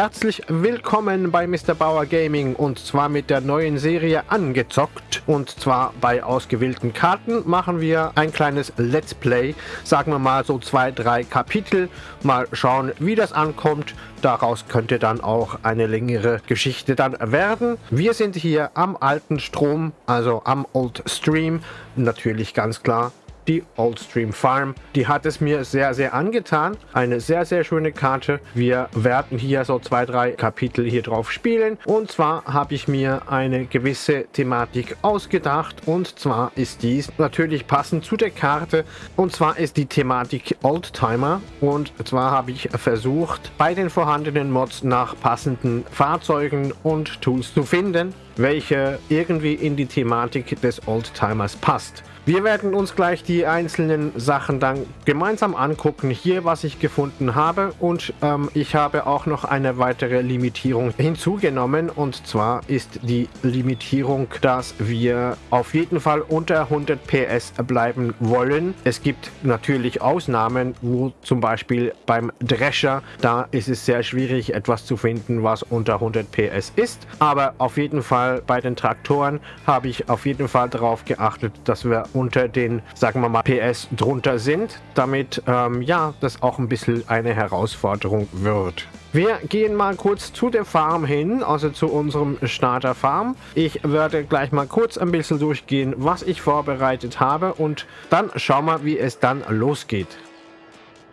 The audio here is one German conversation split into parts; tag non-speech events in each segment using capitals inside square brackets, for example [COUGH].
herzlich willkommen bei Mr. Bauer Gaming und zwar mit der neuen Serie Angezockt und zwar bei ausgewählten Karten machen wir ein kleines Let's Play, sagen wir mal so zwei, drei Kapitel, mal schauen wie das ankommt, daraus könnte dann auch eine längere Geschichte dann werden. Wir sind hier am alten Strom, also am Old Stream, natürlich ganz klar die Oldstream Farm. Die hat es mir sehr, sehr angetan. Eine sehr, sehr schöne Karte. Wir werden hier so zwei, drei Kapitel hier drauf spielen. Und zwar habe ich mir eine gewisse Thematik ausgedacht. Und zwar ist dies natürlich passend zu der Karte. Und zwar ist die Thematik Oldtimer. Und zwar habe ich versucht, bei den vorhandenen Mods nach passenden Fahrzeugen und Tools zu finden, welche irgendwie in die Thematik des Oldtimers passt. Wir werden uns gleich die einzelnen Sachen dann gemeinsam angucken. Hier, was ich gefunden habe. Und ähm, ich habe auch noch eine weitere Limitierung hinzugenommen. Und zwar ist die Limitierung, dass wir auf jeden Fall unter 100 PS bleiben wollen. Es gibt natürlich Ausnahmen, wo zum Beispiel beim Drescher, da ist es sehr schwierig, etwas zu finden, was unter 100 PS ist. Aber auf jeden Fall bei den Traktoren habe ich auf jeden Fall darauf geachtet, dass wir unter den, sagen wir mal, PS drunter sind, damit ähm, ja, das auch ein bisschen eine Herausforderung wird. Wir gehen mal kurz zu der Farm hin, also zu unserem Starter Farm. Ich werde gleich mal kurz ein bisschen durchgehen, was ich vorbereitet habe und dann schauen wir, wie es dann losgeht.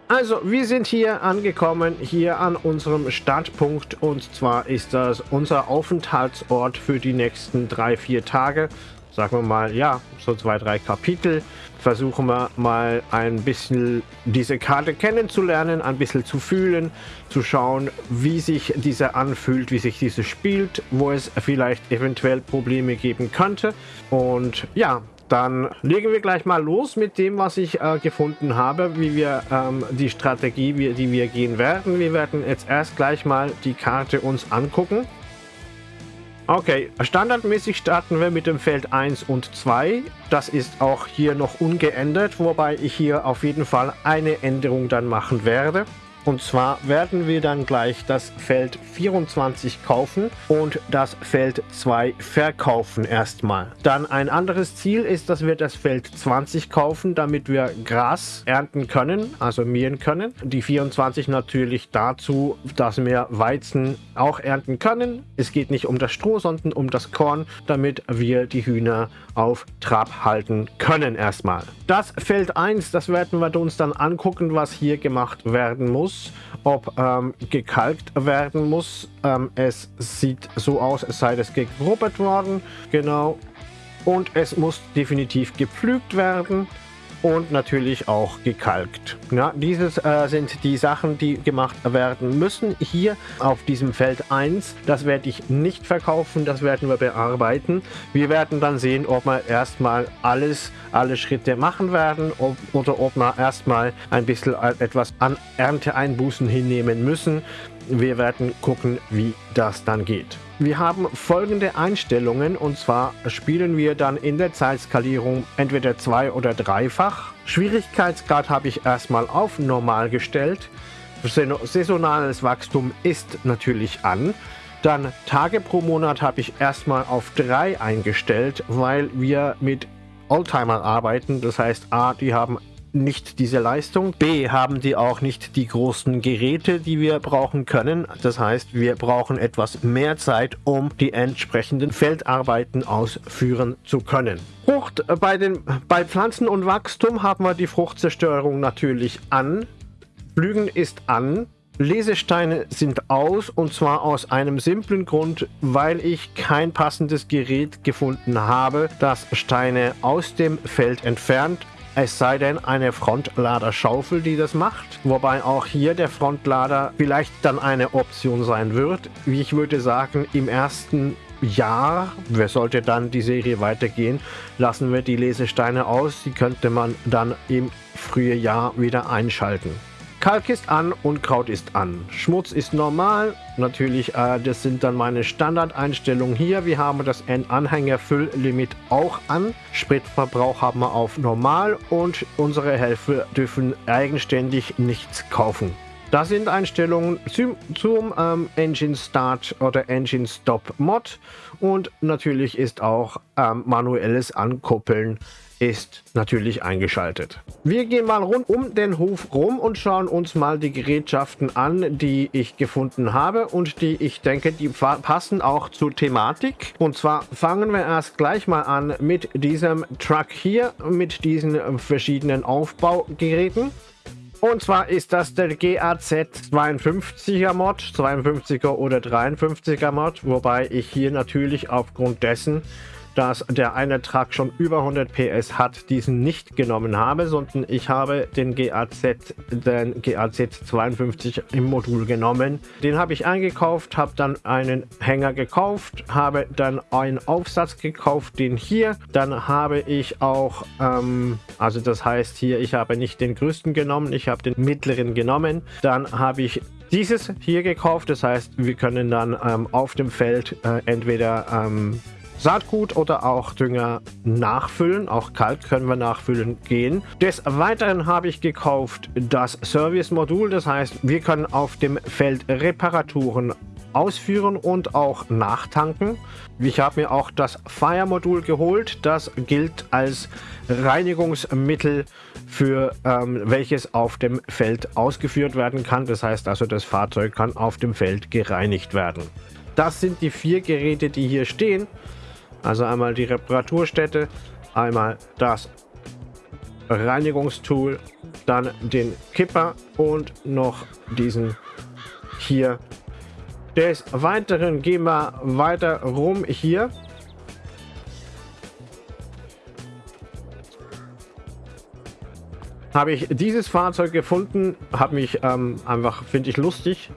Also, wir sind hier angekommen, hier an unserem Startpunkt und zwar ist das unser Aufenthaltsort für die nächsten drei, vier Tage sagen wir mal, ja, so zwei, drei Kapitel. Versuchen wir mal ein bisschen diese Karte kennenzulernen, ein bisschen zu fühlen, zu schauen, wie sich diese anfühlt, wie sich diese spielt, wo es vielleicht eventuell Probleme geben könnte. Und ja, dann legen wir gleich mal los mit dem, was ich äh, gefunden habe, wie wir ähm, die Strategie, wie, die wir gehen werden. Wir werden jetzt erst gleich mal die Karte uns angucken. Okay, standardmäßig starten wir mit dem Feld 1 und 2. Das ist auch hier noch ungeändert, wobei ich hier auf jeden Fall eine Änderung dann machen werde. Und zwar werden wir dann gleich das Feld 24 kaufen und das Feld 2 verkaufen erstmal. Dann ein anderes Ziel ist, dass wir das Feld 20 kaufen, damit wir Gras ernten können, also mähen können. Die 24 natürlich dazu, dass wir Weizen auch ernten können. Es geht nicht um das Stroh, sondern um das Korn, damit wir die Hühner auf Trab halten können erstmal. Das Feld 1, das werden wir uns dann angucken, was hier gemacht werden muss ob ähm, gekalkt werden muss. Ähm, es sieht so aus, als sei das gegrubbert worden. Genau. Und es muss definitiv gepflügt werden und natürlich auch gekalkt. Ja, dieses äh, sind die Sachen, die gemacht werden müssen. Hier auf diesem Feld 1, das werde ich nicht verkaufen, das werden wir bearbeiten. Wir werden dann sehen, ob wir erstmal alles, alle Schritte machen werden ob, oder ob wir erstmal ein bisschen etwas an Ernteeinbußen hinnehmen müssen. Wir werden gucken, wie das dann geht. Wir haben folgende Einstellungen und zwar spielen wir dann in der Zeitskalierung entweder zwei- oder dreifach. Schwierigkeitsgrad habe ich erstmal auf normal gestellt. Saisonales Wachstum ist natürlich an. Dann Tage pro Monat habe ich erstmal auf drei eingestellt, weil wir mit Oldtimer arbeiten. Das heißt, A, die haben nicht diese Leistung. B haben die auch nicht die großen Geräte, die wir brauchen können. Das heißt, wir brauchen etwas mehr Zeit, um die entsprechenden Feldarbeiten ausführen zu können. Frucht äh, bei, den, bei Pflanzen und Wachstum haben wir die Fruchtzerstörung natürlich an. Blügen ist an. Lesesteine sind aus und zwar aus einem simplen Grund, weil ich kein passendes Gerät gefunden habe, das Steine aus dem Feld entfernt es sei denn eine Frontladerschaufel, die das macht. Wobei auch hier der Frontlader vielleicht dann eine Option sein wird. Wie ich würde sagen, im ersten Jahr, wer sollte dann die Serie weitergehen, lassen wir die Lesesteine aus. Die könnte man dann im frühen Jahr wieder einschalten. Kalk ist an und Kraut ist an. Schmutz ist normal. Natürlich, äh, das sind dann meine Standardeinstellungen hier. Wir haben das Anhängerfülllimit auch an. Spritverbrauch haben wir auf normal und unsere Helfer dürfen eigenständig nichts kaufen. Das sind Einstellungen zum, zum ähm, Engine Start oder Engine Stop Mod und natürlich ist auch ähm, manuelles Ankuppeln ist natürlich eingeschaltet. Wir gehen mal rund um den Hof rum und schauen uns mal die Gerätschaften an, die ich gefunden habe und die ich denke, die passen auch zur Thematik. Und zwar fangen wir erst gleich mal an mit diesem Truck hier, mit diesen verschiedenen Aufbaugeräten. Und zwar ist das der GAZ 52er Mod, 52er oder 53er Mod, wobei ich hier natürlich aufgrund dessen dass der eine Truck schon über 100 PS hat, diesen nicht genommen habe, sondern ich habe den GAZ, den GAZ 52 im Modul genommen. Den habe ich eingekauft, habe dann einen Hänger gekauft, habe dann einen Aufsatz gekauft, den hier. Dann habe ich auch, ähm, also das heißt hier, ich habe nicht den größten genommen, ich habe den mittleren genommen. Dann habe ich dieses hier gekauft, das heißt, wir können dann ähm, auf dem Feld äh, entweder ähm, Saatgut oder auch Dünger nachfüllen. Auch kalt können wir nachfüllen gehen. Des Weiteren habe ich gekauft das Service-Modul. Das heißt, wir können auf dem Feld Reparaturen ausführen und auch nachtanken. Ich habe mir auch das Fire-Modul geholt. Das gilt als Reinigungsmittel, für ähm, welches auf dem Feld ausgeführt werden kann. Das heißt also, das Fahrzeug kann auf dem Feld gereinigt werden. Das sind die vier Geräte, die hier stehen. Also einmal die Reparaturstätte, einmal das Reinigungstool, dann den Kipper und noch diesen hier. Des Weiteren gehen wir weiter rum hier. Habe ich dieses Fahrzeug gefunden, habe mich ähm, einfach, finde ich lustig,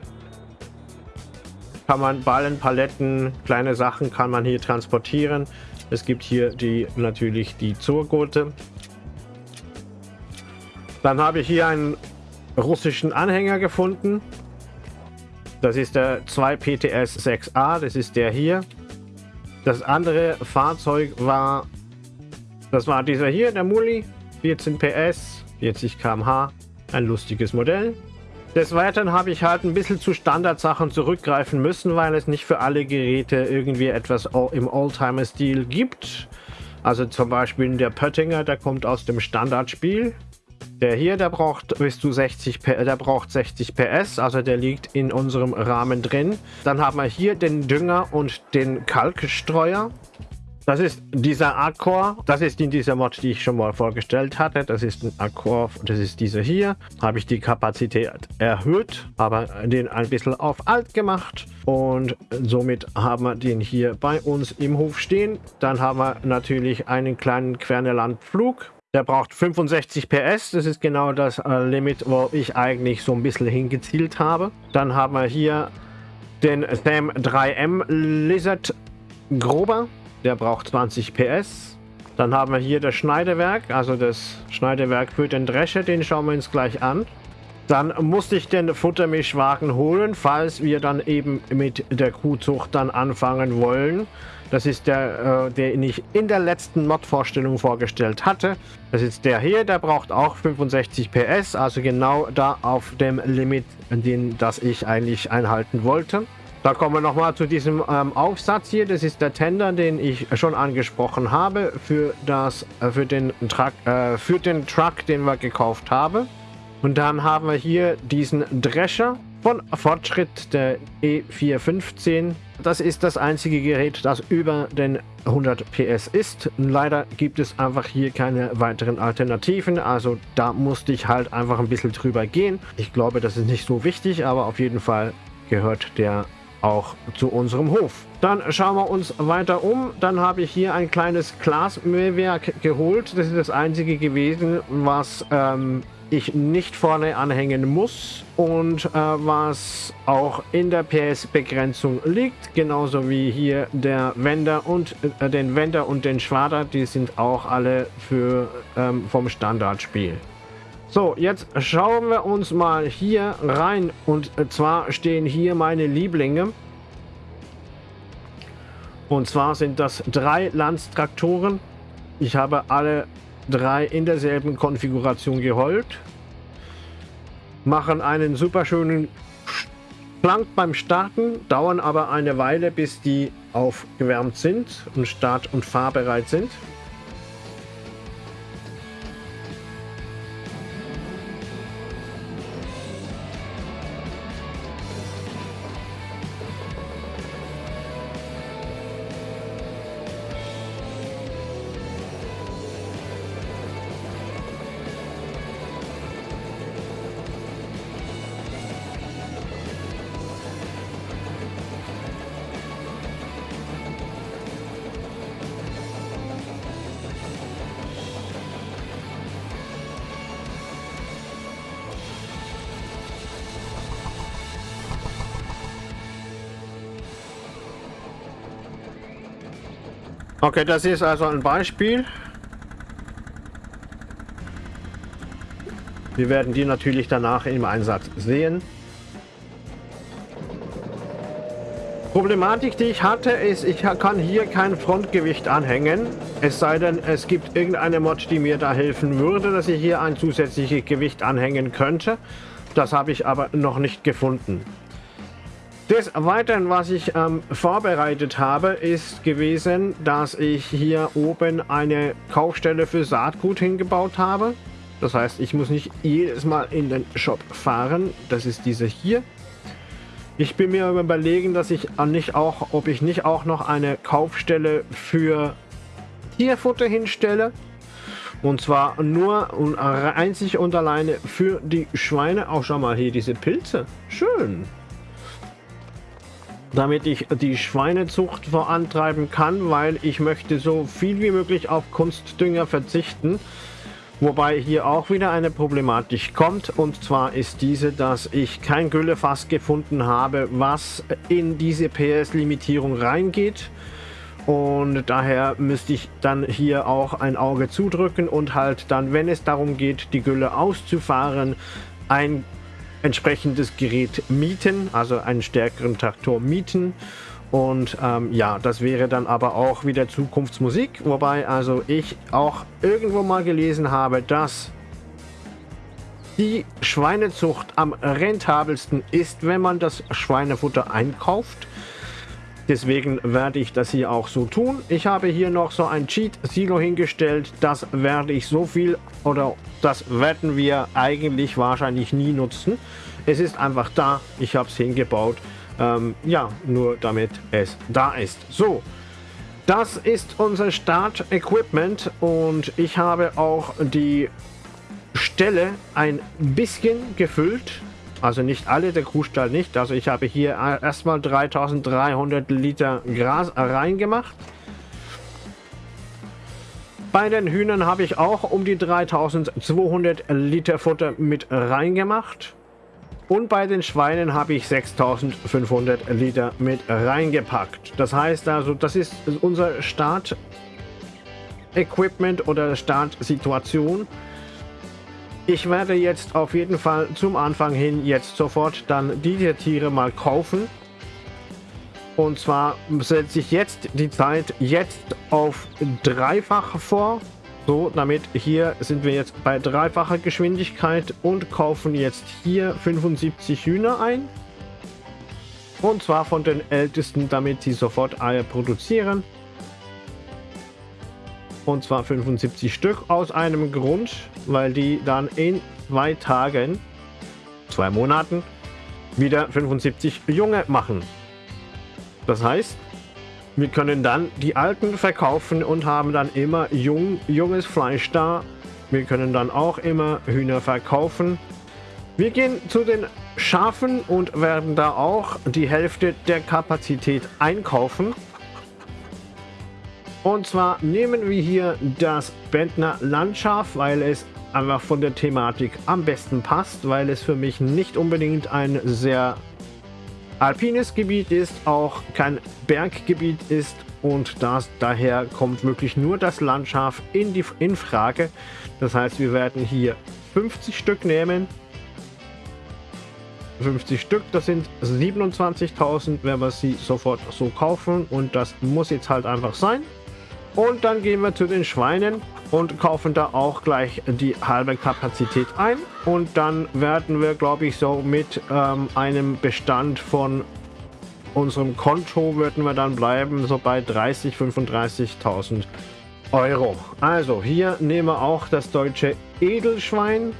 kann man Ballen, Paletten, kleine Sachen kann man hier transportieren. Es gibt hier die natürlich die Zurgurte. Dann habe ich hier einen russischen Anhänger gefunden. Das ist der 2 PTS 6A, das ist der hier. Das andere Fahrzeug war, das war dieser hier, der Muli, 14 PS, 40 km/h, ein lustiges Modell. Des Weiteren habe ich halt ein bisschen zu Standardsachen zurückgreifen müssen, weil es nicht für alle Geräte irgendwie etwas im Oldtimer-Stil gibt. Also zum Beispiel der Pöttinger, der kommt aus dem Standardspiel. Der hier, der braucht bis zu 60, der braucht 60 PS, also der liegt in unserem Rahmen drin. Dann haben wir hier den Dünger und den Kalkstreuer. Das ist dieser Accor, das ist in dieser Mod, die ich schon mal vorgestellt hatte. Das ist ein Accor, das ist dieser hier. Habe ich die Kapazität erhöht, aber den ein bisschen auf alt gemacht und somit haben wir den hier bei uns im Hof stehen. Dann haben wir natürlich einen kleinen Quernelandflug. Der braucht 65 PS, das ist genau das äh, Limit, wo ich eigentlich so ein bisschen hingezielt habe. Dann haben wir hier den Sam 3M Lizard Grober. Der braucht 20 PS. Dann haben wir hier das Schneidewerk, also das Schneidewerk für den Drescher, den schauen wir uns gleich an. Dann musste ich den Futtermischwagen holen, falls wir dann eben mit der Kuhzucht dann anfangen wollen. Das ist der, äh, den ich in der letzten Mod-Vorstellung vorgestellt hatte. Das ist der hier, der braucht auch 65 PS, also genau da auf dem Limit, den das ich eigentlich einhalten wollte. Da kommen wir nochmal zu diesem ähm, Aufsatz hier. Das ist der Tender, den ich schon angesprochen habe für, das, äh, für, den Truck, äh, für den Truck, den wir gekauft haben. Und dann haben wir hier diesen Drescher von Fortschritt, der E415. Das ist das einzige Gerät, das über den 100 PS ist. Leider gibt es einfach hier keine weiteren Alternativen, also da musste ich halt einfach ein bisschen drüber gehen. Ich glaube, das ist nicht so wichtig, aber auf jeden Fall gehört der auch zu unserem Hof. Dann schauen wir uns weiter um. Dann habe ich hier ein kleines Glasmähwerk geholt. Das ist das einzige gewesen, was ähm, ich nicht vorne anhängen muss und äh, was auch in der PS-Begrenzung liegt. Genauso wie hier der Wender und äh, den Wender und den Schwader. Die sind auch alle für ähm, vom Standardspiel. So, jetzt schauen wir uns mal hier rein. Und zwar stehen hier meine Lieblinge. Und zwar sind das drei Landstraktoren. Ich habe alle drei in derselben Konfiguration geholt. machen einen super schönen Schlank beim Starten, dauern aber eine Weile, bis die aufgewärmt sind und start- und fahrbereit sind. Okay, das ist also ein Beispiel. Wir werden die natürlich danach im Einsatz sehen. Problematik, die ich hatte, ist, ich kann hier kein Frontgewicht anhängen. Es sei denn, es gibt irgendeine Mod, die mir da helfen würde, dass ich hier ein zusätzliches Gewicht anhängen könnte. Das habe ich aber noch nicht gefunden. Des Weiteren, was ich ähm, vorbereitet habe, ist gewesen, dass ich hier oben eine Kaufstelle für Saatgut hingebaut habe. Das heißt, ich muss nicht jedes Mal in den Shop fahren. Das ist diese hier. Ich bin mir überlegen, dass ich nicht auch, ob ich nicht auch noch eine Kaufstelle für Tierfutter hinstelle. Und zwar nur und einzig und alleine für die Schweine. Auch schau mal hier diese Pilze. Schön damit ich die Schweinezucht vorantreiben kann, weil ich möchte so viel wie möglich auf Kunstdünger verzichten. Wobei hier auch wieder eine Problematik kommt und zwar ist diese, dass ich kein Güllefass gefunden habe, was in diese PS-Limitierung reingeht. Und daher müsste ich dann hier auch ein Auge zudrücken und halt dann, wenn es darum geht, die Gülle auszufahren, ein entsprechendes Gerät mieten, also einen stärkeren Traktor mieten. Und ähm, ja, das wäre dann aber auch wieder Zukunftsmusik, wobei also ich auch irgendwo mal gelesen habe, dass die Schweinezucht am rentabelsten ist, wenn man das Schweinefutter einkauft. Deswegen werde ich das hier auch so tun. Ich habe hier noch so ein Cheat-Silo hingestellt. Das werde ich so viel oder das werden wir eigentlich wahrscheinlich nie nutzen. Es ist einfach da. Ich habe es hingebaut. Ähm, ja, nur damit es da ist. So, das ist unser Start-Equipment und ich habe auch die Stelle ein bisschen gefüllt also nicht alle, der Kuhstall nicht. Also ich habe hier erstmal 3300 Liter Gras reingemacht. Bei den Hühnern habe ich auch um die 3200 Liter Futter mit reingemacht. Und bei den Schweinen habe ich 6500 Liter mit reingepackt. Das heißt also, das ist unser Start-Equipment oder Startsituation. Ich werde jetzt auf jeden Fall zum Anfang hin jetzt sofort dann diese Tiere mal kaufen. Und zwar setze ich jetzt die Zeit jetzt auf dreifach vor. So, damit hier sind wir jetzt bei dreifacher Geschwindigkeit und kaufen jetzt hier 75 Hühner ein. Und zwar von den ältesten, damit sie sofort Eier produzieren. Und zwar 75 Stück aus einem Grund, weil die dann in zwei Tagen, zwei Monaten, wieder 75 Junge machen. Das heißt, wir können dann die alten verkaufen und haben dann immer jung, junges Fleisch da. Wir können dann auch immer Hühner verkaufen. Wir gehen zu den Schafen und werden da auch die Hälfte der Kapazität einkaufen. Und zwar nehmen wir hier das Bentner Landschaf, weil es einfach von der Thematik am besten passt, weil es für mich nicht unbedingt ein sehr alpines Gebiet ist, auch kein Berggebiet ist und das daher kommt wirklich nur das Landschaf in die in Frage. Das heißt, wir werden hier 50 Stück nehmen. 50 Stück, das sind 27.000, wenn wir sie sofort so kaufen und das muss jetzt halt einfach sein. Und dann gehen wir zu den Schweinen und kaufen da auch gleich die halbe Kapazität ein. Und dann werden wir, glaube ich, so mit ähm, einem Bestand von unserem Konto würden wir dann bleiben, so bei 30, 35.000 Euro. Also hier nehmen wir auch das deutsche Edelschwein.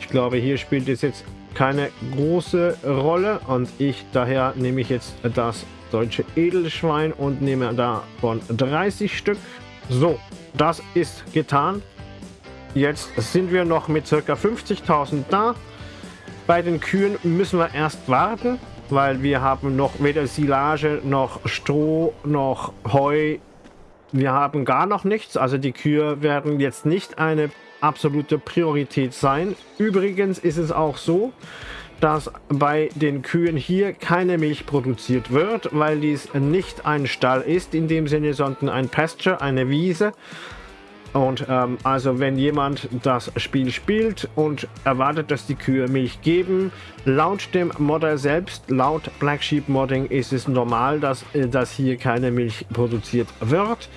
Ich glaube, hier spielt es jetzt keine große Rolle und ich daher nehme ich jetzt das deutsche Edelschwein und nehme davon 30 Stück. So, das ist getan. Jetzt sind wir noch mit ca. 50.000 da. Bei den Kühen müssen wir erst warten, weil wir haben noch weder Silage noch Stroh noch Heu. Wir haben gar noch nichts. Also die Kühe werden jetzt nicht eine absolute Priorität sein. Übrigens ist es auch so, dass bei den Kühen hier keine Milch produziert wird, weil dies nicht ein Stall ist in dem Sinne, sondern ein Pasture, eine Wiese. Und ähm, also wenn jemand das Spiel spielt und erwartet, dass die Kühe Milch geben, laut dem Modder selbst, laut Black Sheep Modding ist es normal, dass, äh, dass hier keine Milch produziert wird.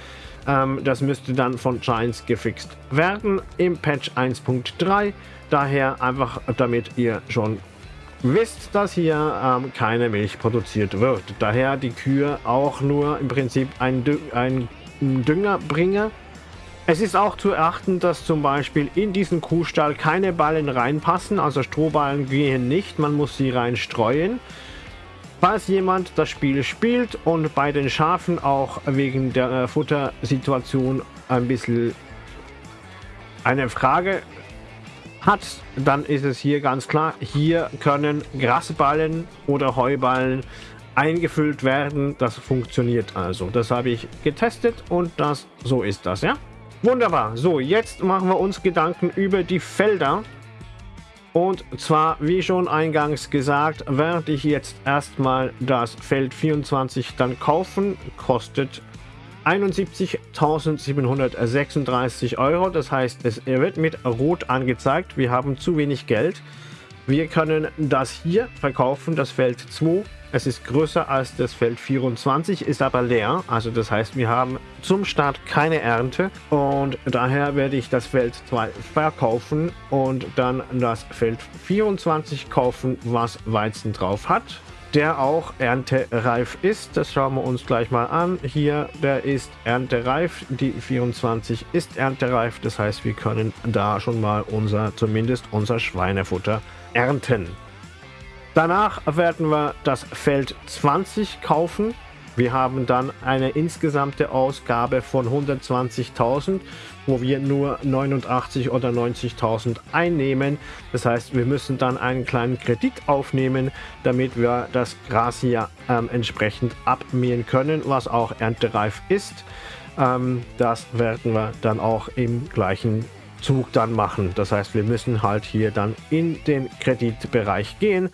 Ähm, das müsste dann von Giants gefixt werden im Patch 1.3. Daher einfach damit ihr schon wisst, dass hier ähm, keine Milch produziert wird. Daher die Kühe auch nur im Prinzip ein, Dü ein Dünger bringen. Es ist auch zu erachten, dass zum Beispiel in diesen Kuhstall keine Ballen reinpassen, also Strohballen gehen nicht, man muss sie rein streuen. Falls jemand das Spiel spielt und bei den Schafen auch wegen der äh, Futtersituation ein bisschen eine Frage hat, dann ist es hier ganz klar, hier können Grasballen oder Heuballen eingefüllt werden. Das funktioniert also. Das habe ich getestet und das so ist das, ja? Wunderbar. So, jetzt machen wir uns Gedanken über die Felder. Und zwar, wie schon eingangs gesagt, werde ich jetzt erstmal das Feld 24 dann kaufen. Kostet 71.736 Euro. Das heißt, es wird mit Rot angezeigt. Wir haben zu wenig Geld. Wir können das hier verkaufen, das Feld 2. Es ist größer als das Feld 24, ist aber leer. Also das heißt, wir haben zum Start keine Ernte. Und daher werde ich das Feld 2 verkaufen und dann das Feld 24 kaufen, was Weizen drauf hat der auch erntereif ist. Das schauen wir uns gleich mal an. Hier, der ist erntereif. Die 24 ist erntereif. Das heißt, wir können da schon mal unser, zumindest unser Schweinefutter ernten. Danach werden wir das Feld 20 kaufen. Wir haben dann eine insgesamte Ausgabe von 120.000, wo wir nur 89 oder 90.000 einnehmen. Das heißt, wir müssen dann einen kleinen Kredit aufnehmen, damit wir das Gras hier ähm, entsprechend abmähen können, was auch erntereif ist. Ähm, das werden wir dann auch im gleichen Zug dann machen. Das heißt, wir müssen halt hier dann in den Kreditbereich gehen.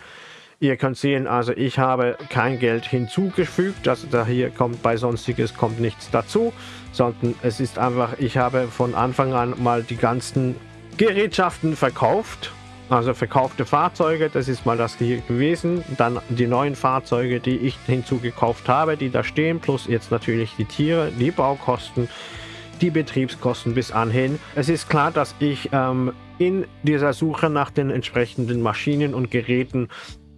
Ihr könnt sehen, also ich habe kein Geld hinzugefügt, also da hier kommt bei sonstiges kommt nichts dazu, sondern es ist einfach, ich habe von Anfang an mal die ganzen Gerätschaften verkauft, also verkaufte Fahrzeuge, das ist mal das hier gewesen, dann die neuen Fahrzeuge, die ich hinzugekauft habe, die da stehen, plus jetzt natürlich die Tiere, die Baukosten, die Betriebskosten bis anhin. Es ist klar, dass ich ähm, in dieser Suche nach den entsprechenden Maschinen und Geräten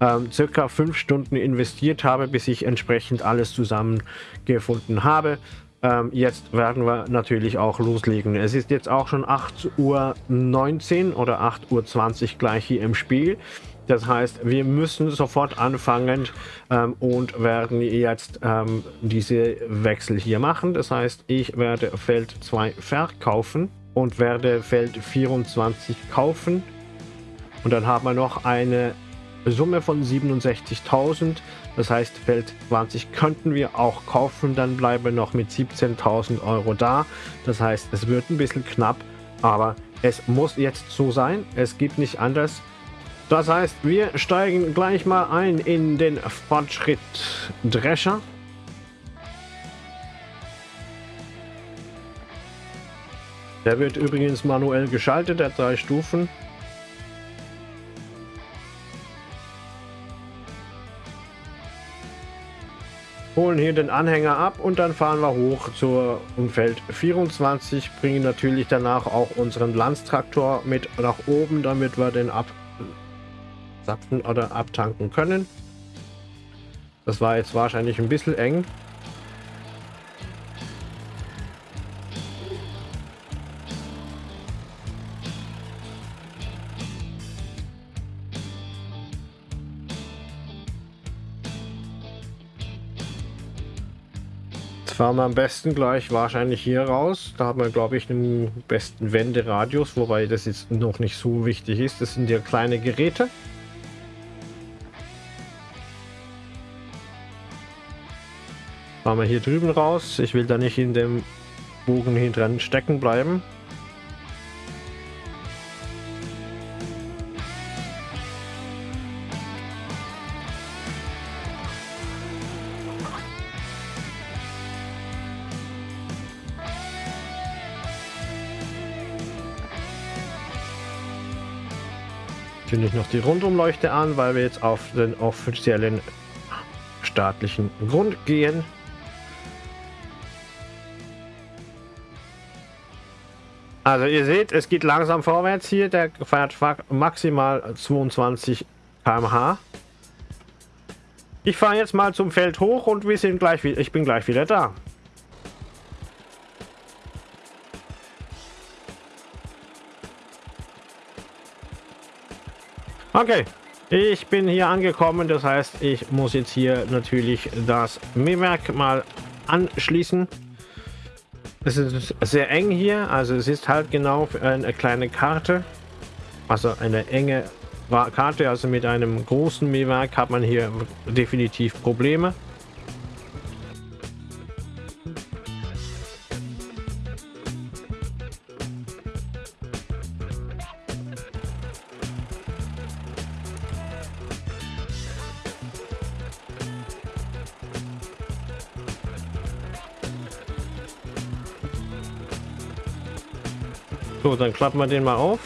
ähm, circa fünf Stunden investiert habe, bis ich entsprechend alles zusammengefunden habe. Ähm, jetzt werden wir natürlich auch loslegen. Es ist jetzt auch schon 8.19 Uhr oder 8.20 Uhr gleich hier im Spiel. Das heißt, wir müssen sofort anfangen ähm, und werden jetzt ähm, diese Wechsel hier machen. Das heißt, ich werde Feld 2 verkaufen und werde Feld 24 kaufen. Und dann haben wir noch eine Summe von 67.000. Das heißt, Feld 20 könnten wir auch kaufen. Dann bleiben noch mit 17.000 Euro da. Das heißt, es wird ein bisschen knapp, aber es muss jetzt so sein. Es gibt nicht anders. Das heißt, wir steigen gleich mal ein in den Fortschritt Drescher. Der wird übrigens manuell geschaltet, der drei Stufen. Holen hier den Anhänger ab und dann fahren wir hoch zur Umfeld 24, bringen natürlich danach auch unseren Landstraktor mit nach oben, damit wir den absapfen oder abtanken können. Das war jetzt wahrscheinlich ein bisschen eng. Fahren wir am besten gleich wahrscheinlich hier raus. Da haben wir, glaube ich, den besten Wenderadius, wobei das jetzt noch nicht so wichtig ist. Das sind ja kleine Geräte. Fahren wir hier drüben raus. Ich will da nicht in dem Bogen hinten stecken bleiben. Zünde ich noch die Rundumleuchte an, weil wir jetzt auf den offiziellen staatlichen Grund gehen. Also ihr seht, es geht langsam vorwärts hier. Der fährt maximal 22 km/h. Ich fahre jetzt mal zum Feld hoch und wir sind gleich wieder. Ich bin gleich wieder da. Okay, ich bin hier angekommen, das heißt, ich muss jetzt hier natürlich das Mähwerk mal anschließen. Es ist sehr eng hier, also es ist halt genau eine kleine Karte, also eine enge Karte, also mit einem großen Mähwerk hat man hier definitiv Probleme. So, dann klappen wir den mal auf.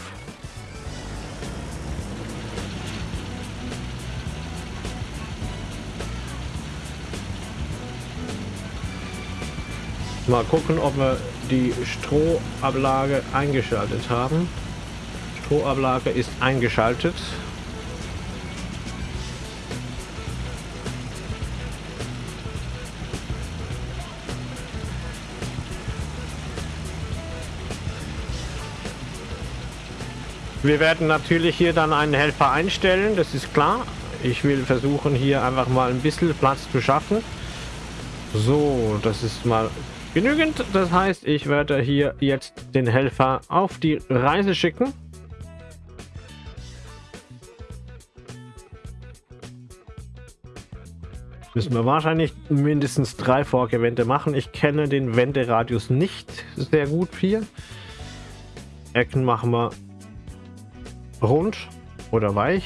Mal gucken, ob wir die Strohablage eingeschaltet haben. Strohablage ist eingeschaltet. Wir werden natürlich hier dann einen Helfer einstellen, das ist klar. Ich will versuchen hier einfach mal ein bisschen Platz zu schaffen. So, das ist mal genügend. Das heißt, ich werde hier jetzt den Helfer auf die Reise schicken. Müssen wir wahrscheinlich mindestens drei Vorgewände machen. Ich kenne den Wenderadius nicht sehr gut hier. Ecken machen wir rund oder weich.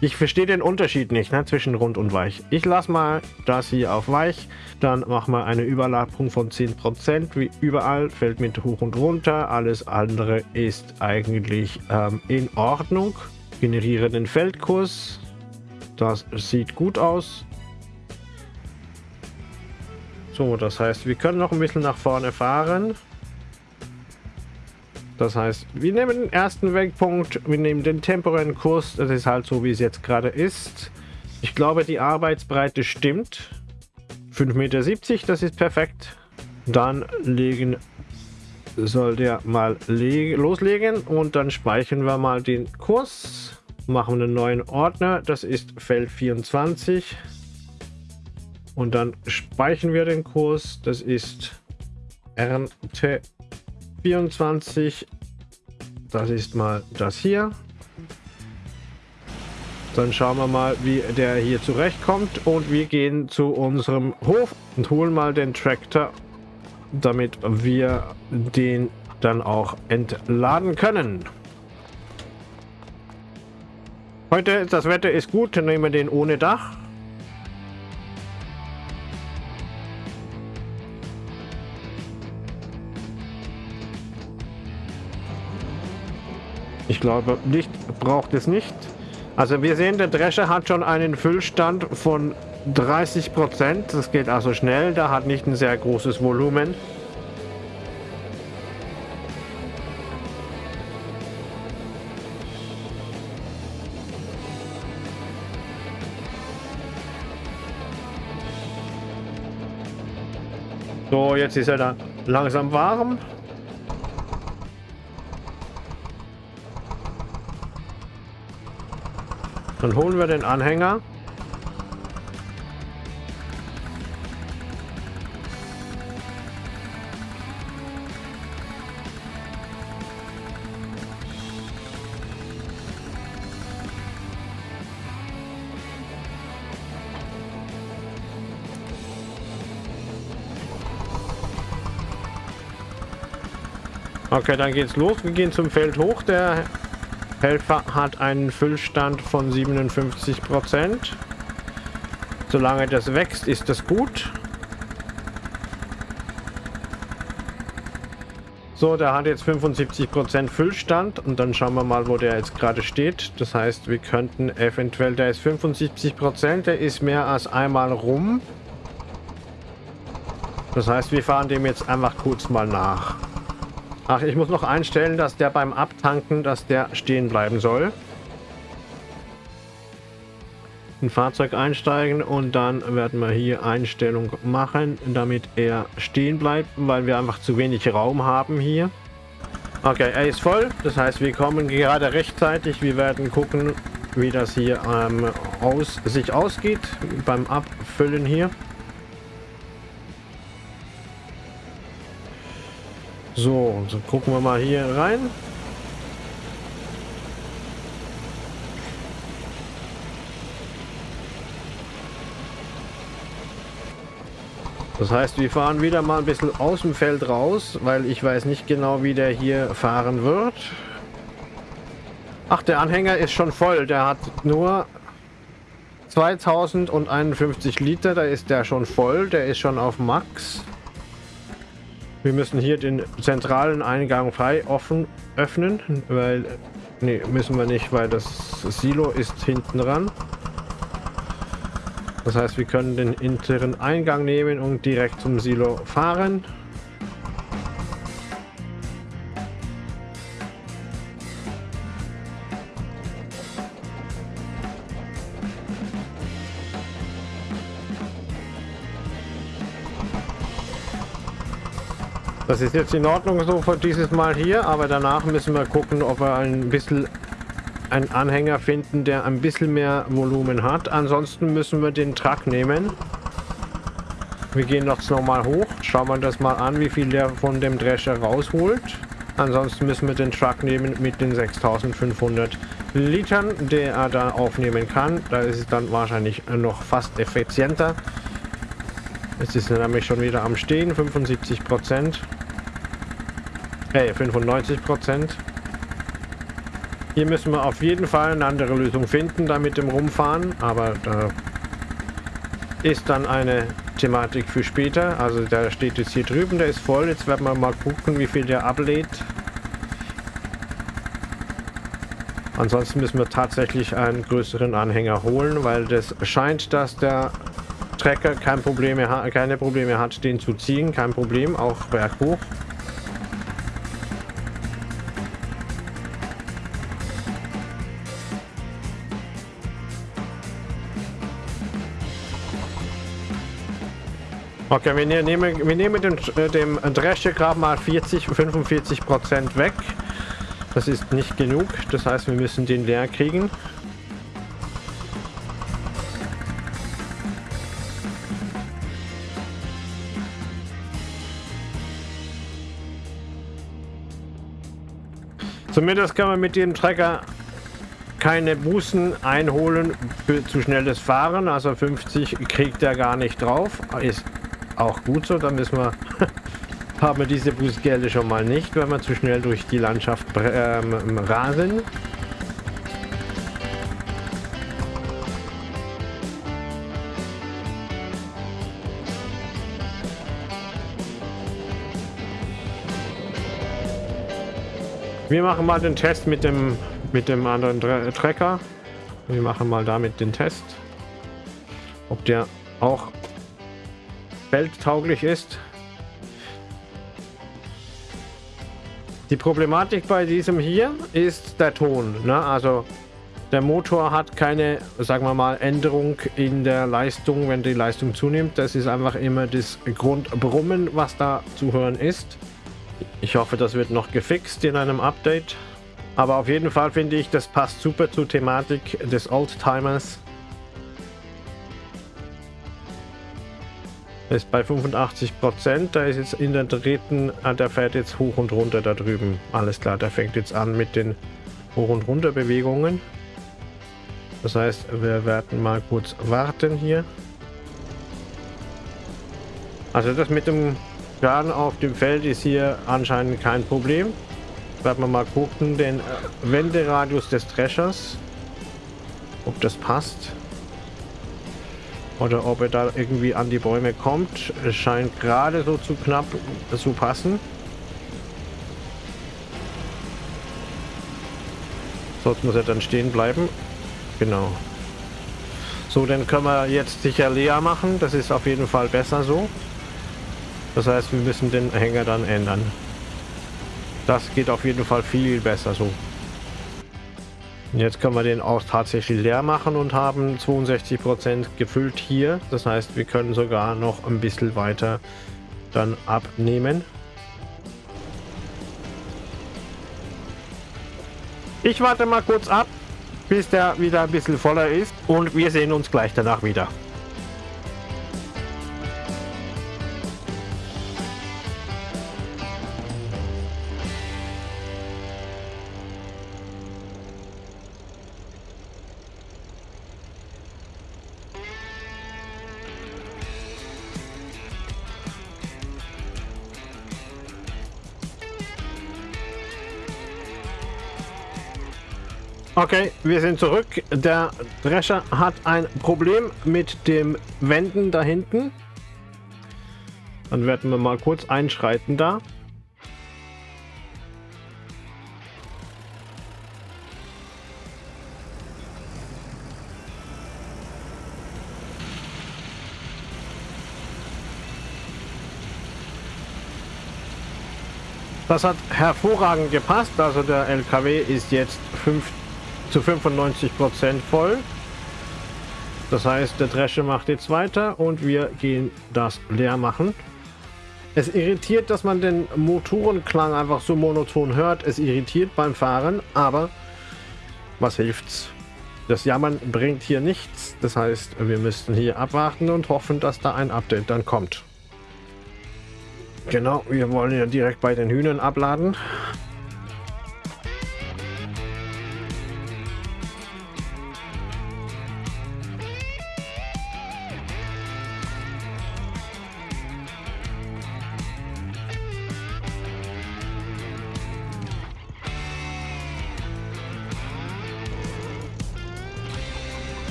Ich verstehe den Unterschied nicht ne, zwischen rund und weich. Ich lasse mal das hier auf weich. Dann machen wir eine Überlappung von 10%. Wie überall fällt mit hoch und runter. Alles andere ist eigentlich ähm, in Ordnung. Generiere den Feldkurs. Das sieht gut aus. So, das heißt, wir können noch ein bisschen nach vorne fahren. Das heißt, wir nehmen den ersten Wegpunkt, wir nehmen den temporären Kurs, das ist halt so, wie es jetzt gerade ist. Ich glaube, die Arbeitsbreite stimmt. 5,70 Meter, das ist perfekt. Dann legen soll der mal loslegen und dann speichern wir mal den Kurs. Machen einen neuen Ordner, das ist Feld 24. Und dann speichern wir den Kurs, das ist Ernte 24. Das ist mal das hier. Dann schauen wir mal, wie der hier zurechtkommt. Und wir gehen zu unserem Hof und holen mal den Traktor, damit wir den dann auch entladen können. Heute, das Wetter ist gut, nehmen wir den ohne Dach. Glaube, Licht braucht es nicht. Also wir sehen, der Drescher hat schon einen Füllstand von 30 Prozent, das geht also schnell, der hat nicht ein sehr großes Volumen. So, jetzt ist er da langsam warm. Dann holen wir den Anhänger. Okay, dann geht's los. Wir gehen zum Feld hoch. Der Helfer hat einen Füllstand von 57 Prozent. Solange das wächst, ist das gut. So, der hat jetzt 75 Prozent Füllstand und dann schauen wir mal, wo der jetzt gerade steht. Das heißt, wir könnten eventuell, der ist 75%, Prozent, der ist mehr als einmal rum. Das heißt, wir fahren dem jetzt einfach kurz mal nach. Ach, ich muss noch einstellen, dass der beim Abtanken, dass der stehen bleiben soll. Ein Fahrzeug einsteigen und dann werden wir hier Einstellung machen, damit er stehen bleibt, weil wir einfach zu wenig Raum haben hier. Okay, er ist voll, das heißt wir kommen gerade rechtzeitig. Wir werden gucken, wie das hier ähm, aus, sich ausgeht beim Abfüllen hier. So, so gucken wir mal hier rein. Das heißt, wir fahren wieder mal ein bisschen aus dem Feld raus, weil ich weiß nicht genau, wie der hier fahren wird. Ach, der Anhänger ist schon voll. Der hat nur 2051 Liter. Da ist der schon voll. Der ist schon auf Max. Wir müssen hier den zentralen Eingang frei offen öffnen, weil... Ne, müssen wir nicht, weil das Silo ist hinten dran. Das heißt, wir können den hinteren Eingang nehmen und direkt zum Silo fahren. Das ist jetzt in Ordnung so für dieses Mal hier, aber danach müssen wir gucken, ob wir ein bisschen einen Anhänger finden, der ein bisschen mehr Volumen hat. Ansonsten müssen wir den Truck nehmen. Wir gehen noch nochmal hoch, schauen wir das mal an, wie viel der von dem Drescher rausholt. Ansonsten müssen wir den Truck nehmen mit den 6500 Litern, der er da aufnehmen kann. Da ist es dann wahrscheinlich noch fast effizienter. Es ist nämlich schon wieder am Stehen, 75 Prozent. Hey, 95 Prozent. Hier müssen wir auf jeden Fall eine andere Lösung finden, da mit dem Rumfahren. Aber da ist dann eine Thematik für später. Also der steht jetzt hier drüben, der ist voll. Jetzt werden wir mal gucken, wie viel der ablädt. Ansonsten müssen wir tatsächlich einen größeren Anhänger holen, weil das scheint, dass der Trecker kein Probleme, keine Probleme hat, den zu ziehen. Kein Problem, auch berghoch. Okay, wir nehmen, wir nehmen den, äh, dem Drescher gerade mal 40, 45 Prozent weg. Das ist nicht genug. Das heißt, wir müssen den leer kriegen. Zumindest kann man mit dem Trecker keine Bußen einholen für zu schnelles Fahren. Also 50 kriegt er gar nicht drauf. Ist auch gut so. Dann müssen wir [LAUGHS] haben wir diese Bußgelder schon mal nicht, wenn wir zu schnell durch die Landschaft ähm, rasen. Wir machen mal den Test mit dem mit dem anderen Trecker. Wir machen mal damit den Test, ob der auch feldtauglich ist. Die Problematik bei diesem hier ist der Ton. Ne? Also der Motor hat keine, sagen wir mal, Änderung in der Leistung, wenn die Leistung zunimmt. Das ist einfach immer das Grundbrummen, was da zu hören ist. Ich hoffe, das wird noch gefixt in einem Update. Aber auf jeden Fall finde ich, das passt super zur Thematik des Oldtimers. Ist bei 85 Prozent. Da ist jetzt in der dritten, ah, der fährt jetzt hoch und runter da drüben. Alles klar, der fängt jetzt an mit den Hoch- und Runter-Bewegungen. Das heißt, wir werden mal kurz warten hier. Also das mit dem Schaden auf dem Feld ist hier anscheinend kein Problem. Werden wir mal gucken, den Wenderadius des Threshers. Ob das passt. Oder ob er da irgendwie an die Bäume kommt. Es scheint gerade so zu knapp zu passen. Sonst muss er dann stehen bleiben. Genau. So, dann können wir jetzt sicher leer machen. Das ist auf jeden Fall besser so. Das heißt, wir müssen den Hänger dann ändern. Das geht auf jeden Fall viel besser so. Jetzt können wir den auch tatsächlich leer machen und haben 62% gefüllt hier. Das heißt, wir können sogar noch ein bisschen weiter dann abnehmen. Ich warte mal kurz ab, bis der wieder ein bisschen voller ist und wir sehen uns gleich danach wieder. Okay, wir sind zurück. Der Drescher hat ein Problem mit dem Wänden da hinten. Dann werden wir mal kurz einschreiten da. Das hat hervorragend gepasst. Also der LKW ist jetzt 5 zu 95% voll. Das heißt, der Dresche macht jetzt weiter und wir gehen das leer machen. Es irritiert, dass man den Motorenklang einfach so monoton hört. Es irritiert beim Fahren, aber was hilft's? Das Jammern bringt hier nichts. Das heißt, wir müssten hier abwarten und hoffen, dass da ein Update dann kommt. Genau, wir wollen ja direkt bei den Hühnern abladen.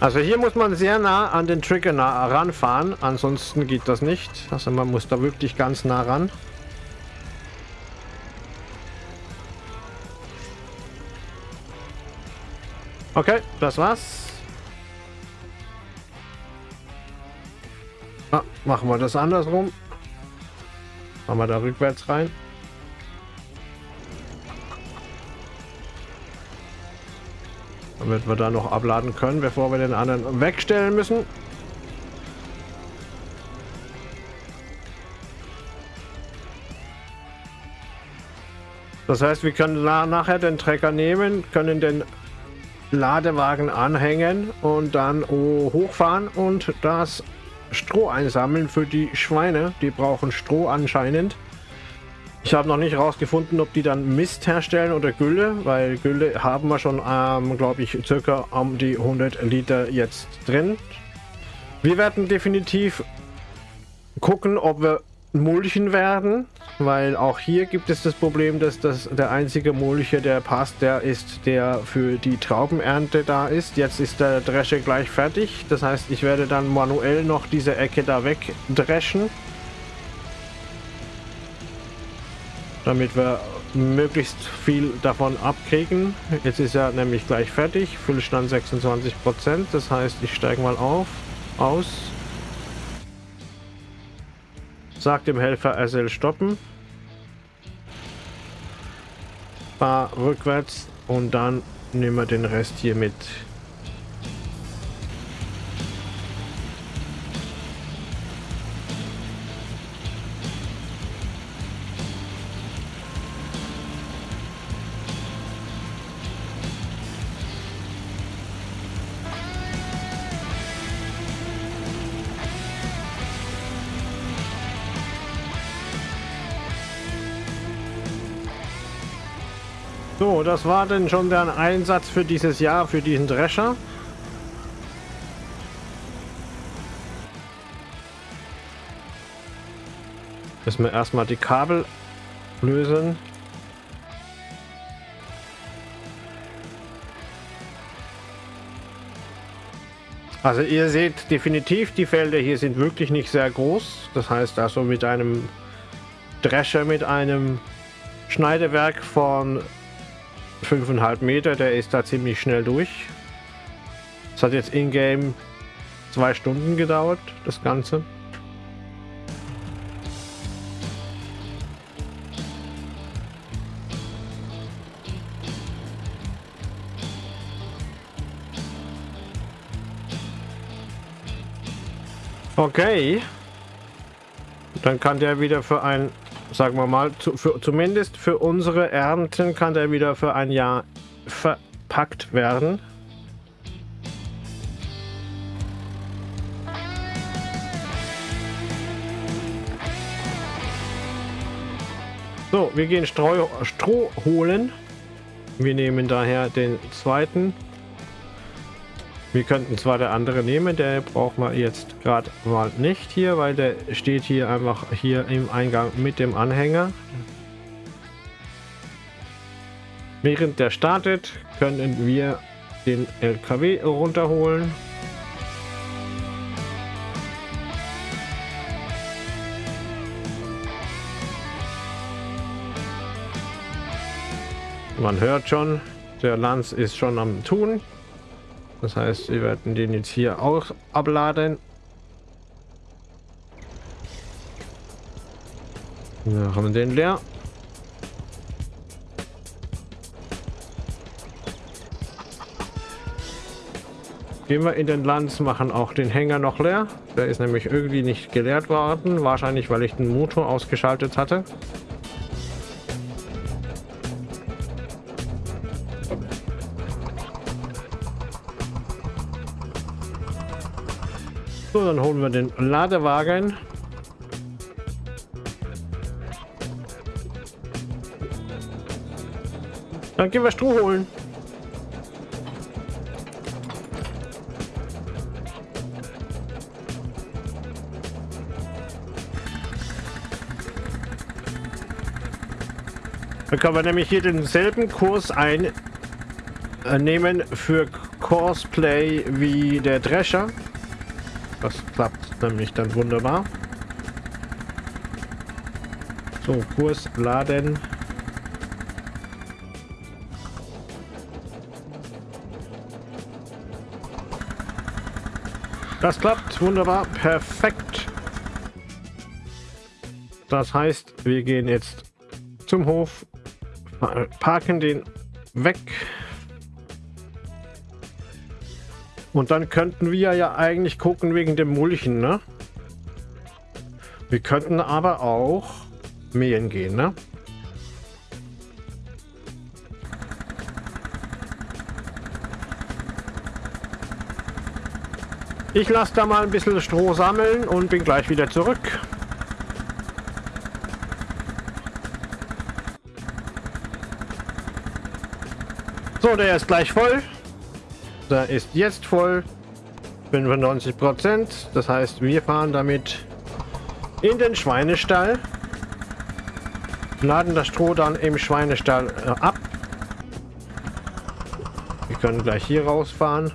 Also hier muss man sehr nah an den Trigger nah ranfahren, ansonsten geht das nicht. Also man muss da wirklich ganz nah ran. Okay, das war's. Ah, machen wir das andersrum. Machen wir da rückwärts rein. Damit wir da noch abladen können, bevor wir den anderen wegstellen müssen. Das heißt, wir können nachher den Trecker nehmen, können den Ladewagen anhängen und dann hochfahren und das Stroh einsammeln für die Schweine. Die brauchen Stroh anscheinend. Ich habe noch nicht herausgefunden, ob die dann Mist herstellen oder Gülle, weil Gülle haben wir schon, ähm, glaube ich, circa um die 100 Liter jetzt drin. Wir werden definitiv gucken, ob wir mulchen werden, weil auch hier gibt es das Problem, dass das der einzige Mulcher, der passt, der ist, der für die Traubenernte da ist. Jetzt ist der Drescher gleich fertig, das heißt, ich werde dann manuell noch diese Ecke da wegdreschen. Damit wir möglichst viel davon abkriegen. Jetzt ist er nämlich gleich fertig. Füllstand 26%. Das heißt, ich steige mal auf, aus. Sag dem Helfer, er soll stoppen. Fahr rückwärts und dann nehmen wir den Rest hier mit. So, das war denn schon der Einsatz für dieses Jahr, für diesen Drescher. Müssen wir erstmal die Kabel lösen. Also ihr seht definitiv, die Felder hier sind wirklich nicht sehr groß. Das heißt also mit einem Drescher, mit einem Schneidewerk von 5,5 Meter, der ist da ziemlich schnell durch. Es hat jetzt in-game zwei Stunden gedauert, das Ganze. Okay. Dann kann der wieder für ein sagen wir mal, zu, für, zumindest für unsere Ernten kann der wieder für ein Jahr verpackt werden. So, wir gehen Streu, Stroh holen. Wir nehmen daher den zweiten. Wir könnten zwar der andere nehmen, der braucht man jetzt gerade mal nicht hier, weil der steht hier einfach hier im Eingang mit dem Anhänger. Während der startet, können wir den LKW runterholen. Man hört schon, der Lanz ist schon am Tun. Das heißt, wir werden den jetzt hier auch abladen. Ja, haben wir den leer. Gehen wir in den Lanz, machen auch den Hänger noch leer. Der ist nämlich irgendwie nicht geleert worden. Wahrscheinlich, weil ich den Motor ausgeschaltet hatte. So, dann holen wir den Ladewagen. Dann gehen wir Stroh holen. Dann können wir nämlich hier denselben Kurs einnehmen für Cosplay wie der Drescher. Das klappt nämlich dann wunderbar. So, Kurs laden. Das klappt wunderbar, perfekt. Das heißt, wir gehen jetzt zum Hof, parken den weg Und dann könnten wir ja eigentlich gucken wegen dem Mulchen, ne? Wir könnten aber auch mähen gehen, ne? Ich lasse da mal ein bisschen Stroh sammeln und bin gleich wieder zurück. So, der ist gleich voll. Der ist jetzt voll. 95 Prozent. Das heißt, wir fahren damit in den Schweinestall. Laden das Stroh dann im Schweinestall äh, ab. Wir können gleich hier rausfahren.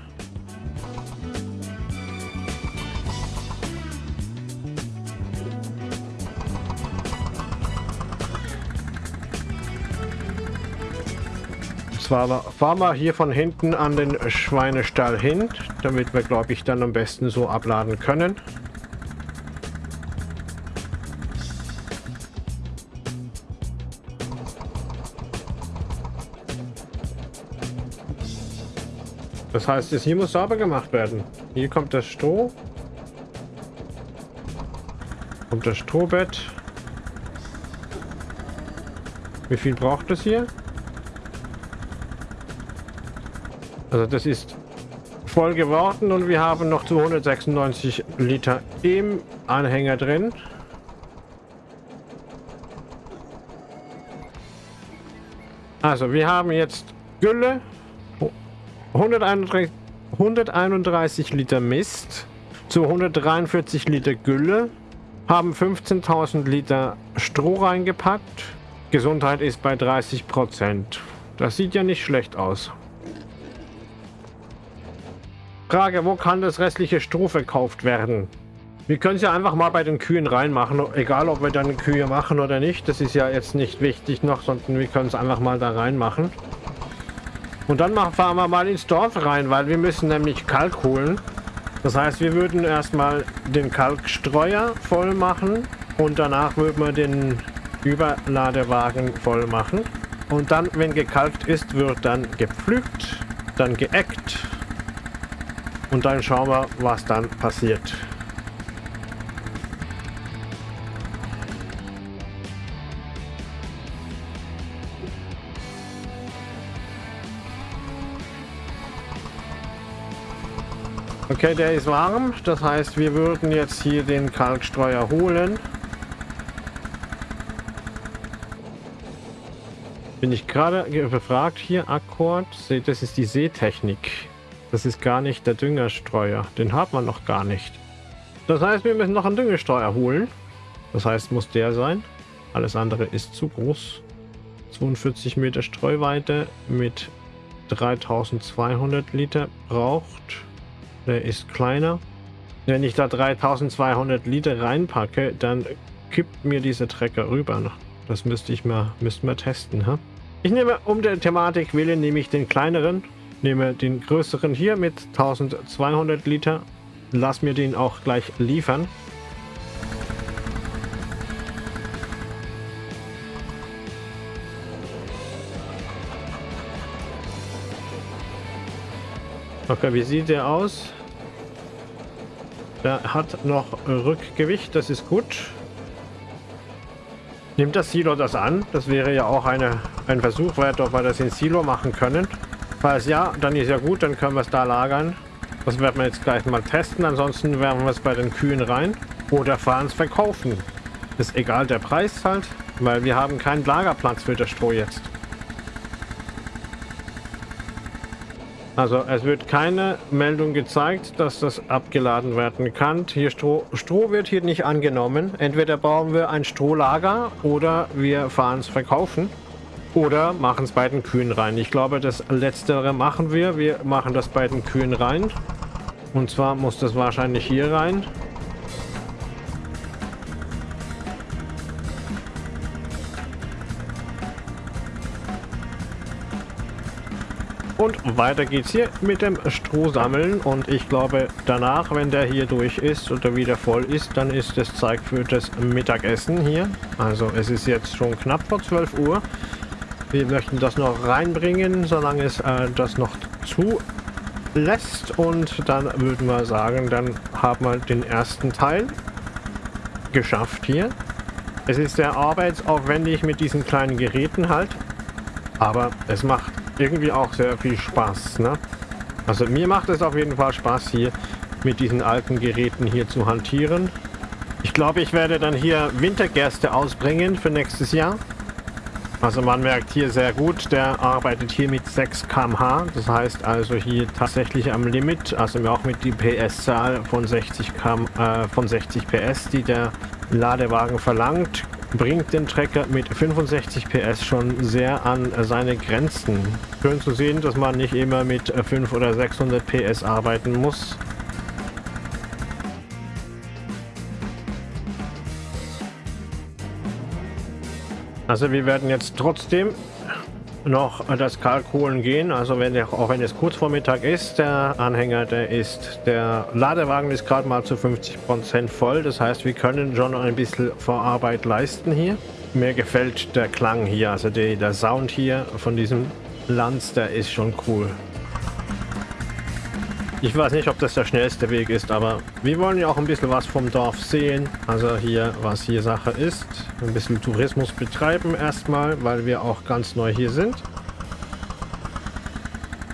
Fahren wir hier von hinten an den Schweinestall hin, damit wir, glaube ich, dann am besten so abladen können. Das heißt, das hier muss sauber gemacht werden. Hier kommt das Stroh. Kommt das Strohbett. Wie viel braucht das hier? Also das ist voll geworden und wir haben noch 296 Liter im Anhänger drin. Also wir haben jetzt Gülle, 131, 131 Liter Mist zu 143 Liter Gülle, haben 15.000 Liter Stroh reingepackt. Gesundheit ist bei 30 Prozent. Das sieht ja nicht schlecht aus. Frage, wo kann das restliche Stroh verkauft werden? Wir können es ja einfach mal bei den Kühen reinmachen, egal ob wir dann Kühe machen oder nicht. Das ist ja jetzt nicht wichtig noch, sondern wir können es einfach mal da reinmachen. Und dann fahren wir mal ins Dorf rein, weil wir müssen nämlich Kalk holen. Das heißt, wir würden erstmal den Kalkstreuer voll machen und danach würden wir den Überladewagen voll machen. Und dann, wenn gekalkt ist, wird dann gepflügt, dann geeckt und dann schauen wir, was dann passiert. Okay, der ist warm. Das heißt, wir würden jetzt hier den Kalkstreuer holen. Bin ich gerade befragt hier, Akkord. Das ist die Seetechnik. Das ist gar nicht der Düngerstreuer. Den hat man noch gar nicht. Das heißt, wir müssen noch einen Düngerstreuer holen. Das heißt, muss der sein. Alles andere ist zu groß. 42 Meter Streuweite mit 3200 Liter braucht. Der ist kleiner. Wenn ich da 3200 Liter reinpacke, dann kippt mir dieser Trecker rüber. Das müsste ich mal, müssten wir testen. Ha? Ich nehme, um der Thematik willen, nehme ich den kleineren nehme den größeren hier mit 1200 Liter. Lass mir den auch gleich liefern. Okay, wie sieht der aus? Der hat noch Rückgewicht, das ist gut. Nimmt das Silo das an? Das wäre ja auch eine, ein Versuch wert, ob wir das in Silo machen können. Falls ja, dann ist ja gut, dann können wir es da lagern. Das werden wir jetzt gleich mal testen. Ansonsten werfen wir es bei den Kühen rein oder fahren es verkaufen. Ist egal der Preis halt, weil wir haben keinen Lagerplatz für das Stroh jetzt. Also es wird keine Meldung gezeigt, dass das abgeladen werden kann. Hier Stroh, Stroh wird hier nicht angenommen. Entweder bauen wir ein Strohlager oder wir fahren es verkaufen. Oder machen es bei den Kühen rein. Ich glaube, das Letztere machen wir. Wir machen das bei den Kühen rein. Und zwar muss das wahrscheinlich hier rein. Und weiter geht's hier mit dem Stroh sammeln. Und ich glaube, danach, wenn der hier durch ist oder wieder voll ist, dann ist es Zeit für das Mittagessen hier. Also es ist jetzt schon knapp vor 12 Uhr. Wir möchten das noch reinbringen, solange es äh, das noch zulässt. Und dann würden wir sagen, dann haben wir den ersten Teil geschafft hier. Es ist sehr arbeitsaufwendig mit diesen kleinen Geräten halt. Aber es macht irgendwie auch sehr viel Spaß. Ne? Also mir macht es auf jeden Fall Spaß hier mit diesen alten Geräten hier zu hantieren. Ich glaube, ich werde dann hier Wintergerste ausbringen für nächstes Jahr. Also man merkt hier sehr gut, der arbeitet hier mit 6 km/h. Das heißt also hier tatsächlich am Limit, also auch mit die PS-Zahl von 60 km, äh, von 60 PS, die der Ladewagen verlangt, bringt den Trecker mit 65 PS schon sehr an seine Grenzen. Schön zu sehen, dass man nicht immer mit 500 oder 600 PS arbeiten muss. Also wir werden jetzt trotzdem noch das Kalk holen gehen. Also wenn der, auch wenn es kurz vor Mittag ist, der Anhänger, der ist, der Ladewagen ist gerade mal zu 50% voll. Das heißt, wir können schon ein bisschen Vorarbeit leisten hier. Mir gefällt der Klang hier, also die, der Sound hier von diesem Lanz, der ist schon cool. Ich weiß nicht, ob das der schnellste Weg ist, aber wir wollen ja auch ein bisschen was vom Dorf sehen. Also hier, was hier Sache ist. Ein bisschen Tourismus betreiben erstmal, weil wir auch ganz neu hier sind.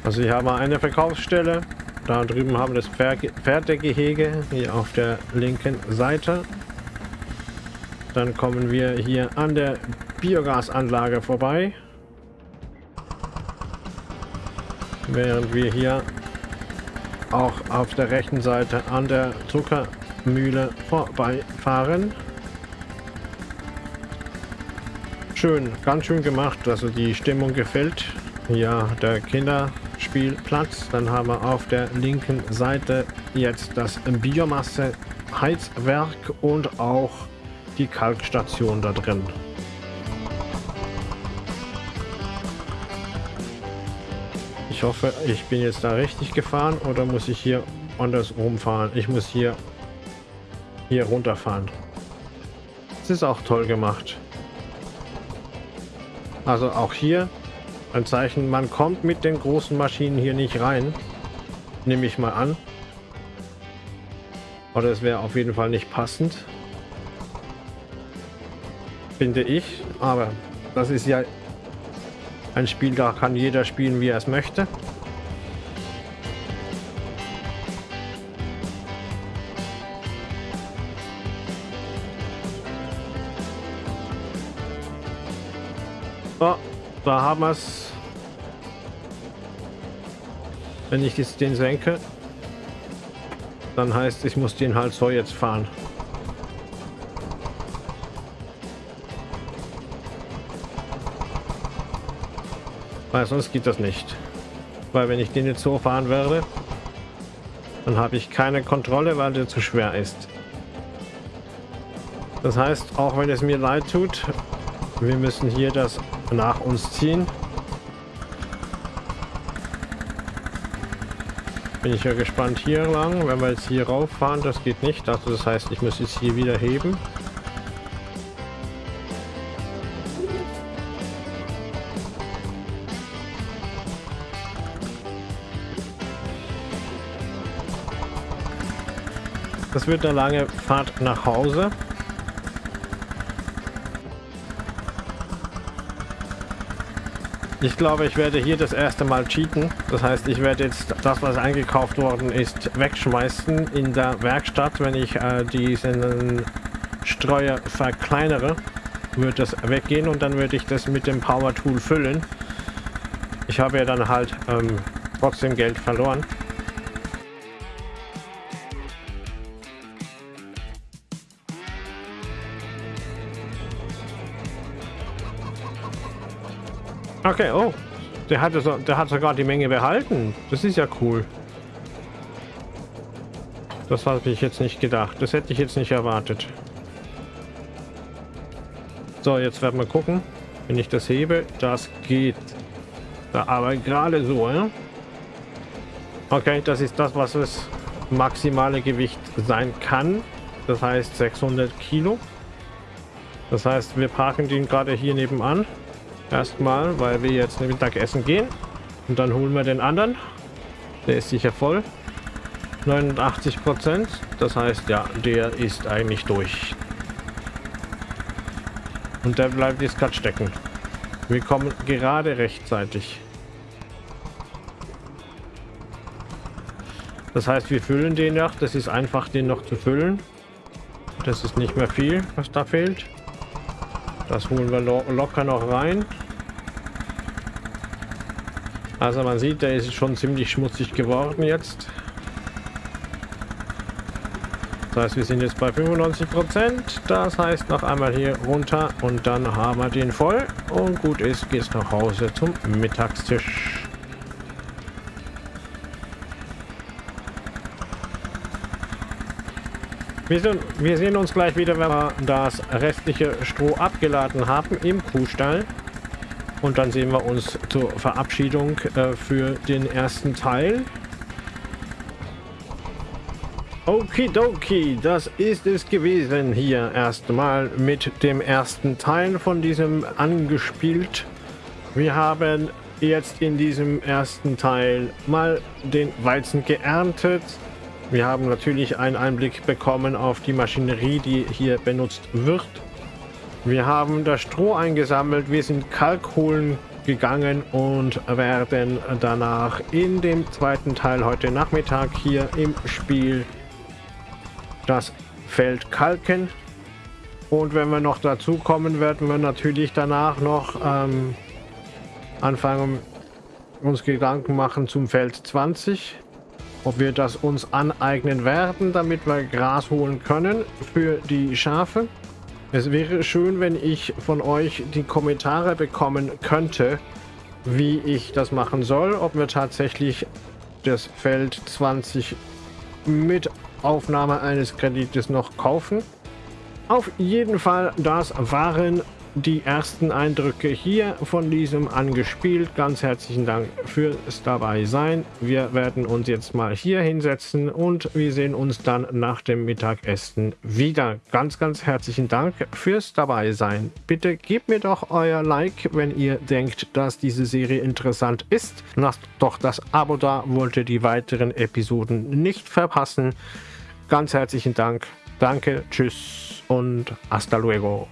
Also hier haben wir eine Verkaufsstelle. Da drüben haben wir das Pferdegehege, hier auf der linken Seite. Dann kommen wir hier an der Biogasanlage vorbei. Während wir hier auch auf der rechten Seite an der Zuckermühle vorbeifahren. Schön, ganz schön gemacht. Also die Stimmung gefällt. Ja, der Kinderspielplatz. Dann haben wir auf der linken Seite jetzt das Biomasse-Heizwerk und auch die Kalkstation da drin. Ich hoffe, ich bin jetzt da richtig gefahren oder muss ich hier andersrum fahren? Ich muss hier, hier runterfahren. Das ist auch toll gemacht. Also auch hier ein Zeichen, man kommt mit den großen Maschinen hier nicht rein. Nehme ich mal an. Oder es wäre auf jeden Fall nicht passend. Finde ich. Aber das ist ja ein Spiel, da kann jeder spielen, wie er es möchte. So, da haben wir es. Wenn ich jetzt den senke, dann heißt ich muss den halt so jetzt fahren. Weil sonst geht das nicht. Weil wenn ich den jetzt so fahren werde, dann habe ich keine Kontrolle, weil der zu schwer ist. Das heißt, auch wenn es mir leid tut, wir müssen hier das nach uns ziehen. Bin ich ja gespannt hier lang. Wenn wir jetzt hier rauf fahren, das geht nicht. Also das heißt, ich muss jetzt hier wieder heben. Das wird eine lange Fahrt nach Hause. Ich glaube, ich werde hier das erste Mal cheaten. Das heißt, ich werde jetzt das, was eingekauft worden ist, wegschmeißen in der Werkstatt. Wenn ich äh, diesen Streuer verkleinere, wird das weggehen und dann würde ich das mit dem Power Tool füllen. Ich habe ja dann halt ähm, trotzdem Geld verloren. Okay, oh. Der hat, so, der hat sogar die Menge behalten. Das ist ja cool. Das habe ich jetzt nicht gedacht. Das hätte ich jetzt nicht erwartet. So, jetzt werden wir gucken. Wenn ich das hebe, das geht. Da, aber gerade so, ja? Okay, das ist das, was das maximale Gewicht sein kann. Das heißt 600 Kilo. Das heißt, wir parken den gerade hier nebenan. Erstmal, weil wir jetzt Mittagessen gehen. Und dann holen wir den anderen. Der ist sicher voll. 89 Prozent. Das heißt, ja, der ist eigentlich durch. Und der bleibt jetzt gerade stecken. Wir kommen gerade rechtzeitig. Das heißt, wir füllen den noch. Das ist einfach, den noch zu füllen. Das ist nicht mehr viel, was da fehlt. Das holen wir lo locker noch rein. Also man sieht, der ist schon ziemlich schmutzig geworden jetzt. Das heißt, wir sind jetzt bei 95 Prozent. Das heißt, noch einmal hier runter und dann haben wir den voll. Und gut ist, geht's nach Hause zum Mittagstisch. Wir, sind, wir sehen uns gleich wieder, wenn wir das restliche Stroh abgeladen haben im Kuhstall. Und dann sehen wir uns zur Verabschiedung äh, für den ersten Teil. Okidoki, das ist es gewesen hier erstmal mit dem ersten Teil von diesem angespielt. Wir haben jetzt in diesem ersten Teil mal den Weizen geerntet. Wir haben natürlich einen Einblick bekommen auf die Maschinerie, die hier benutzt wird. Wir haben das Stroh eingesammelt, wir sind Kalk holen gegangen und werden danach in dem zweiten Teil heute Nachmittag hier im Spiel das Feld kalken. Und wenn wir noch dazu kommen, werden wir natürlich danach noch ähm, anfangen, uns Gedanken machen zum Feld 20. Ob wir das uns aneignen werden, damit wir Gras holen können für die Schafe. Es wäre schön, wenn ich von euch die Kommentare bekommen könnte, wie ich das machen soll. Ob wir tatsächlich das Feld 20 mit Aufnahme eines Kredites noch kaufen. Auf jeden Fall, das waren die ersten Eindrücke hier von diesem angespielt. Ganz herzlichen Dank fürs dabei sein. Wir werden uns jetzt mal hier hinsetzen und wir sehen uns dann nach dem Mittagessen wieder. Ganz, ganz herzlichen Dank fürs dabei sein. Bitte gebt mir doch euer Like, wenn ihr denkt, dass diese Serie interessant ist. Lasst doch das Abo da, wollt ihr die weiteren Episoden nicht verpassen. Ganz herzlichen Dank. Danke, tschüss und hasta luego.